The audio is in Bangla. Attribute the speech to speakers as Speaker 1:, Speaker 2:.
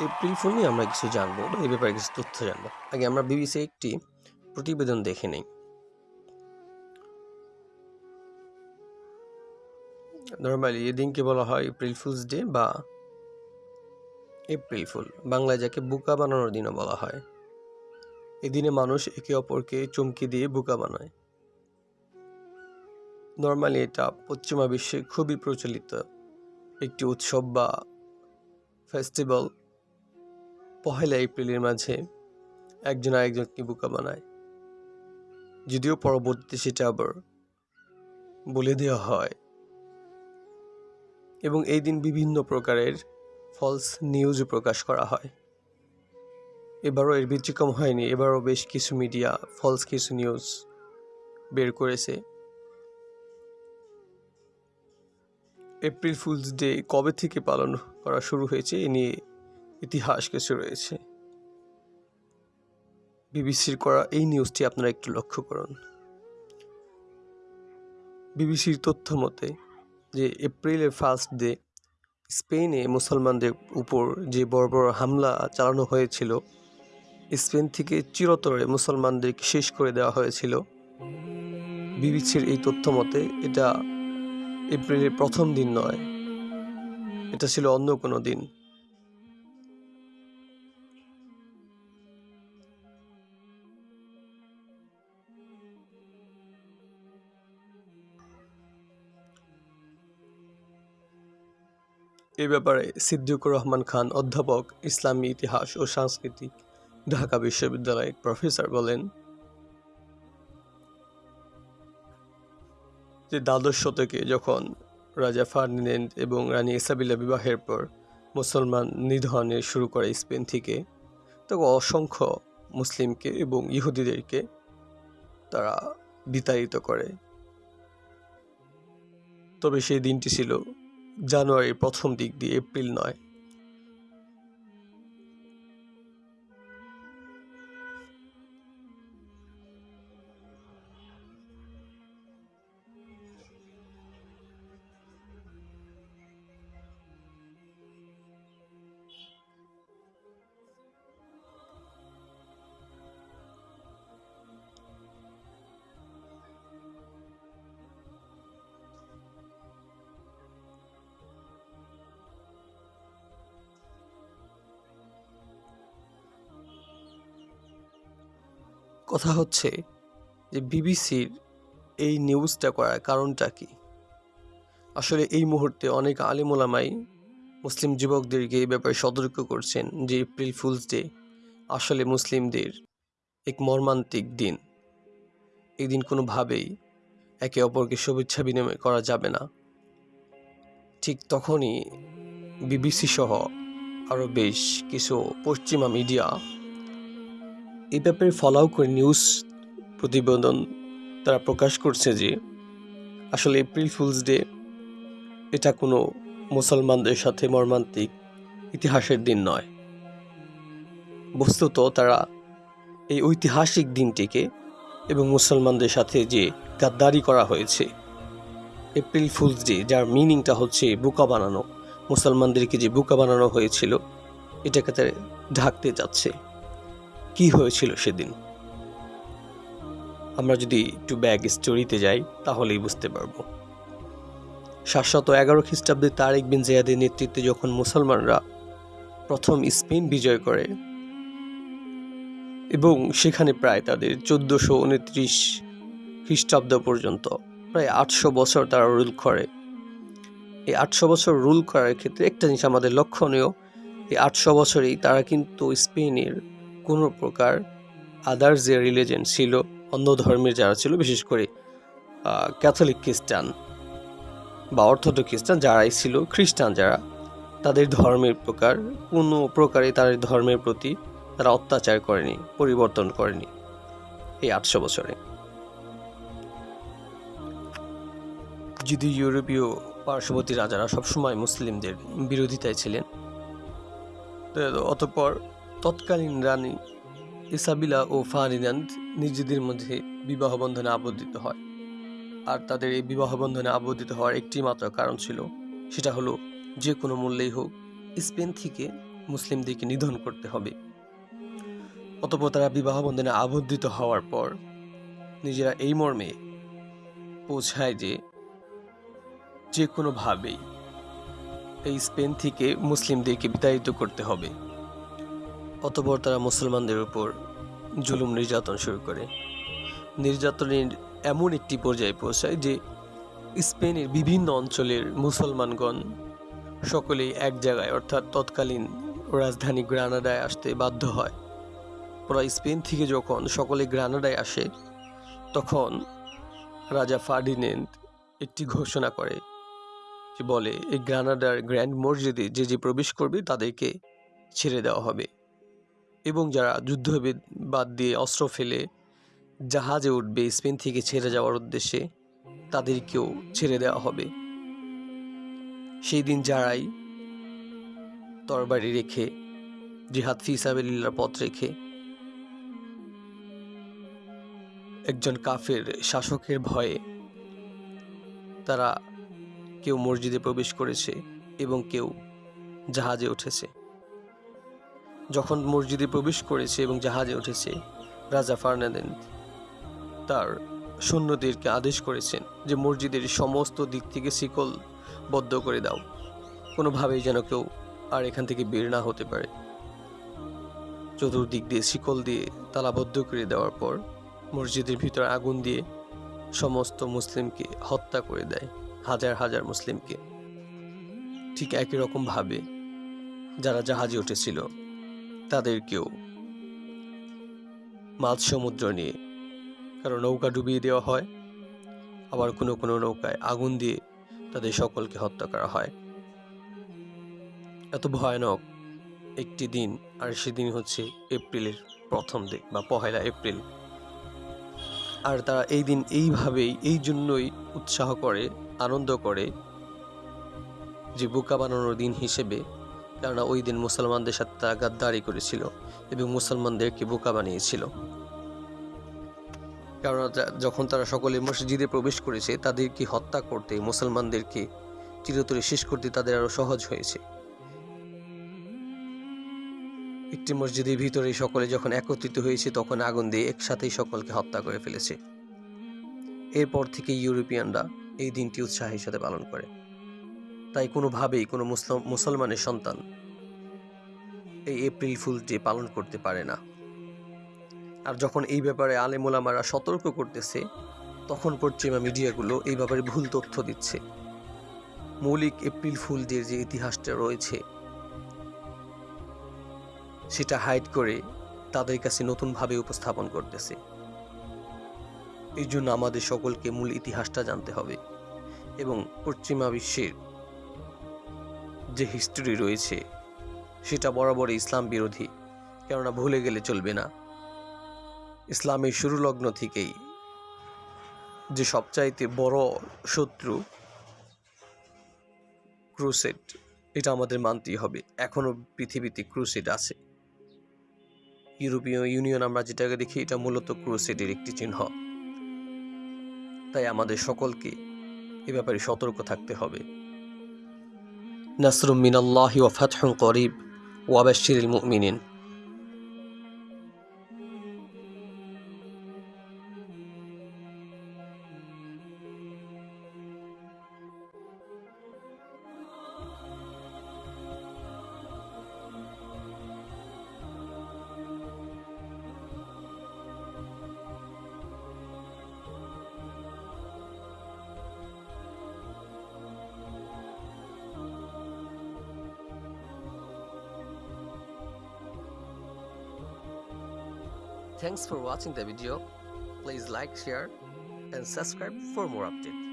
Speaker 1: এপ্রিল ফুল নিয়ে আমরা কিছু জানব বা এই ব্যাপারে কিছু তথ্য জানব। আগে আমরা বিবিসি একটি প্রতিবেদন দেখে নেই। নর্মালি এদিনকে বলা হয় এপ্রিল ফুলস ডে বা এপ্রিল ফুল। বাংলায় যাকে বুকা বানানোর দিনও বলা হয়। এদিনে মানুষ একে অপরকে চমকি দিয়ে বুকা বানায়। নর্মালি এটা পশ্চিমা বিশ্বে খুবই প্রচলিত একটি উৎসব বা ফেস্টিভ্যাল। পহেলা এপ্রিলের মাঝে একজন আরেকজনকে বোকা বানায়। যদিও পরবর্তীতে সেটা আবার বলে দেওয়া হয়। এবং এই দিন বিভিন্ন প্রকারের ফলস নিউজ প্রকাশ করা হয়। এবারও এর ব্যতিক্রম হয়নি, এবারও বেশ কিছু মিডিয়া ফলস কিছু নিউজ বের করেছে। এপ্রিল ফুলস ডে কবে থেকে পালন করা শুরু হয়েছে, এ নিয়ে ইতিহাস কিছু রয়েছে। বিবিসির করা এই নিউজটি আপনারা একটু লক্ষ্য করুন। বিবিসির তথ্য মতে যে এপ্রিলের ফার্স্ট ডে স্পেনে মুসলমানদের উপর যে বড় বড় হামলা চালানো হয়েছিল, স্পেন থেকে চিরতরে মুসলমানদেরকে শেষ করে দেওয়া হয়েছিল। বিবিসির এই তথ্য মতে এটা এপ্রিলের প্রথম দিন নয়, এটা ছিল অন্য কোনো দিন। এ ব্যাপারে সিদ্দিকুর রহমান খান অধ্যাপক, ইসলামী ইতিহাস ও সাংস্কৃতিক, ঢাকা বিশ্ববিদ্যালয়ের প্রফেসর বলেন যে দ্বাদশ শতকে যখন রাজা ফার্ডিনেন্ড এবং রানী ইসাবিলা বিবাহের পর মুসলমান নিধনের শুরু করে স্পেন থেকে, তখন অসংখ্য মুসলিমকে এবং ইহুদিদেরকে তারা বিতাড়িত করে। তবে সেই দিনটি ছিল জানুয়ারির প্রথম দিক দিয়ে এপ্রিল নয়। কথা হচ্ছে যে বিবিসির এই নিউজটা করার কারণটা কি? আসলে এই মুহূর্তে অনেক আলিমোলামাই মুসলিম যুবকদেরকে এই ব্যাপারে সতর্ক করছেন যে এপ্রিল ফুলস ডে আসলে মুসলিমদের এক মর্মান্তিক দিন। এই দিন কোনোভাবেই একে অপরকে শুভেচ্ছা বিনিময় করা যাবে না। ঠিক তখনই বিবিসি সহ আরও বেশ কিছু পশ্চিমা মিডিয়া এই ব্যাপারে ফলাও করে নিউজ প্রতিবেদন তারা প্রকাশ করছে যে, আসলে এপ্রিল ফুলস ডে এটা কোনো মুসলমানদের সাথে মর্মান্তিক ইতিহাসের দিন নয়। বস্তুত তারা এই ঐতিহাসিক দিনটিকে এবং মুসলমানদের সাথে যে গাদ্দারি করা হয়েছে এপ্রিল ফুলস ডে যার মিনিংটা হচ্ছে বুকা বানানো, মুসলমানদেরকে যে বুকা বানানো হয়েছিল, এটাকে তারা ঢাকতে যাচ্ছে। কি হয়েছিল সেদিন? আমরা যদি একটু ব্যাগ স্টোরিতে যাই, তাহলেই বুঝতে পারব। সাতশত এগারো খ্রিস্টাব্দে তারেক বিন জিয়াদের নেতৃত্বে যখন মুসলমানরা প্রথম স্পেন বিজয় করে, এবং সেখানে প্রায় তাদের চোদ্দোশো উনত্রিশ খ্রিস্টাব্দ পর্যন্ত, প্রায় আটশো বছর তারা রুল করে। এই আটশো বছর রুল করার ক্ষেত্রে একটা জিনিস আমাদের লক্ষণীয়, এই আটশো বছরেই তারা কিন্তু স্পেনের কোনো প্রকার আদার যে রিলিজেন ছিল, অন্য ধর্মের যারা ছিল, বিশেষ করে ক্যাথলিক খ্রিস্টান বা অর্থোডক্স খ্রিস্টান যারাই ছিল খ্রিস্টান যারা, তাদের ধর্মের প্রকার, কোনো প্রকারে তাদের ধর্মের প্রতি তারা অত্যাচার করেনি, পরিবর্তন করেনি এই আটশো বছরে। যদি ইউরোপীয় পার্শ্ববর্তী রাজারা সবসময় মুসলিমদের বিরোধিতায় ছিলেন অতঃপর তৎকালীন রানী ইসাবিলা ও ফারিনান্দ নিজেদের মধ্যে বিবাহ বন্ধনে আবদ্ধিত হয়। আর তাদের এই বিবাহ বন্ধনে আবদ্ধিত হওয়ার একটি মাত্র কারণ ছিল, সেটা হলো যে কোনো মূল্যেই হোক স্পেন থেকে মুসলিমদেরকে নিধন করতে হবে। অতপর তারা বিবাহ বন্ধনে আবদ্ধিত হওয়ার পর নিজেরা এই মর্মে পৌঁছায় যে যে কোনোভাবেই এই স্পেন থেকে মুসলিমদেরকে বিতাড়িত করতে হবে। অতপর তারা মুসলমানদের উপর জুলুম নির্যাতন শুরু করে। নির্যাতনের এমন একটি পর্যায়ে পৌঁছায় যে স্পেনের বিভিন্ন অঞ্চলের মুসলমানগণ সকলেই এক জায়গায়, অর্থাৎ তৎকালীন রাজধানী গ্রানাডায় আসতে বাধ্য হয়। ওরা স্পেন থেকে যখন সকলে গ্রানাডায় আসে, তখন রাজা ফার্ডিনেন্ড একটি ঘোষণা করে যে বলে, এই গ্রানাডার গ্র্যান্ড মসজিদে যে যে প্রবেশ করবে, তাদেরকে ছেড়ে দেওয়া হবে। এবং যারা যুদ্ধ বাদ দিয়ে অস্ত্র ফেলে জাহাজে উঠবে, স্পেন থেকে ছেড়ে যাওয়ার উদ্দেশ্যে তাদেরকেও ছেড়ে দেওয়া হবে। সেই দিন যারাই তরবারি রেখে, জিহাদ ফিসাবিল্লার পথ রেখে একজন কাফের শাসকের ভয়ে তারা কেউ মসজিদে প্রবেশ করেছে এবং কেউ জাহাজে উঠেছে। যখন মসজিদে প্রবেশ করেছে এবং জাহাজে উঠেছে, রাজা ফার্নান্দেন তার সৈন্যদেরকে আদেশ করেছেন যে মসজিদের সমস্ত দিক থেকে শিকল বদ্ধ করে দাও। কোনোভাবেই যেন কেউ আর এখান থেকে বের না হতে পারে। চতুর্দিক দিয়ে শিকল দিয়ে তালাবদ্ধ করে দেওয়ার পর মসজিদের ভিতরে আগুন দিয়ে সমস্ত মুসলিমকে হত্যা করে দেয়, হাজার হাজার মুসলিমকে। ঠিক একই রকমভাবে যারা জাহাজে উঠেছিল তাদেরকেও। মাঝ সমুদ্র নিয়ে। কারণ নৌকা ডুবিয়ে দেওয়া হয়, আবার কোনো কোনো নৌকায় আগুন দিয়ে তাদের সকলকে হত্যা করা হয়। এত ভয়ানক একটি দিন, আর সেদিন হচ্ছে এপ্রিলের প্রথম দিক বা পহেলা এপ্রিল। আর তারা এই দিন এইভাবেই, এই জন্যই উৎসাহ করে, আনন্দ করে যে বোকা বানানোর দিন হিসেবে কেননা ওই দিন মুসলমানদের সাথে তারা গাদ্দারি করেছিল এবং মুসলমানদেরকে বোকা বানিয়েছিল। কেননা যখন তারা সকলে মসজিদে প্রবেশ করেছে, তাদেরকে হত্যা করতে, মুসলমানদেরকে চিরতরে শেষ করতে তাদের আরও সহজ হয়েছে। একটি মসজিদের ভিতরে সকলে যখন একত্রিত হয়েছে, তখন আগুন দিয়ে একসাথেই সকলকে হত্যা করে ফেলেছে। এরপর থেকে ইউরোপিয়ানরা এই দিনটি উৎসাহের সাথে পালন করে। তাই কোনোভাবেই কোনো মুসলিম, মুসলমানের সন্তান এই এপ্রিল ফুলটি পালন করতে পারে না। আর যখন এই ব্যাপারে আলেমোলামারা সতর্ক করতেছে, তখন পশ্চিমা মিডিয়াগুলো এই ব্যাপারে ভুল তথ্য দিচ্ছে। মৌলিক এপ্রিল ফুলদের যে ইতিহাসটা রয়েছে, সেটা হাইড করে তাদের কাছে নতুনভাবে উপস্থাপন করতেছে। এই জন্য আমাদের সকলকে মূল ইতিহাসটা জানতে হবে এবং পশ্চিমা বিশ্বের যে হিস্টোরি রয়েছে, সেটা বরাবর ইসলাম বিরোধী, কেননা ভুলে গেলে চলবে না। ইসলামের শুরু লগ্ন থেকেই যে সবচাইতে বড় শত্রু ক্রুসেড এটা আমাদের মানতেই হবে। এখনও পৃথিবীতে ক্রুসেড আছে। ইউরোপীয় ইউনিয়ন আমরা যেটাকে দেখি, এটা মূলত ক্রুসেডের একটি চিহ্ন। তাই আমাদের সকলকে এ ব্যাপারে সতর্ক থাকতে হবে। نصر من الله وفتح قريب وبشر المؤمنين. Thanks for watching the video. Please like, share and subscribe for more updates.